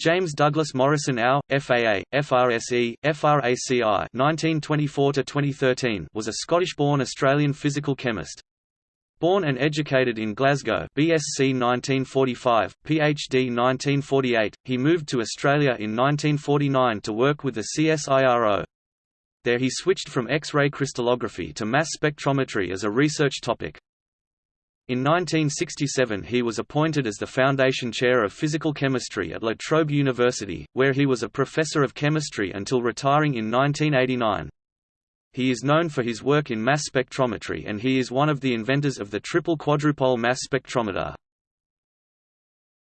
James Douglas Morrison AO, FAA, FRSE, FRACI 1924 was a Scottish-born Australian physical chemist. Born and educated in Glasgow BSc 1945, PhD 1948, he moved to Australia in 1949 to work with the CSIRO. There he switched from X-ray crystallography to mass spectrometry as a research topic. In 1967 he was appointed as the Foundation Chair of Physical Chemistry at La Trobe University, where he was a professor of chemistry until retiring in 1989. He is known for his work in mass spectrometry and he is one of the inventors of the triple quadrupole mass spectrometer.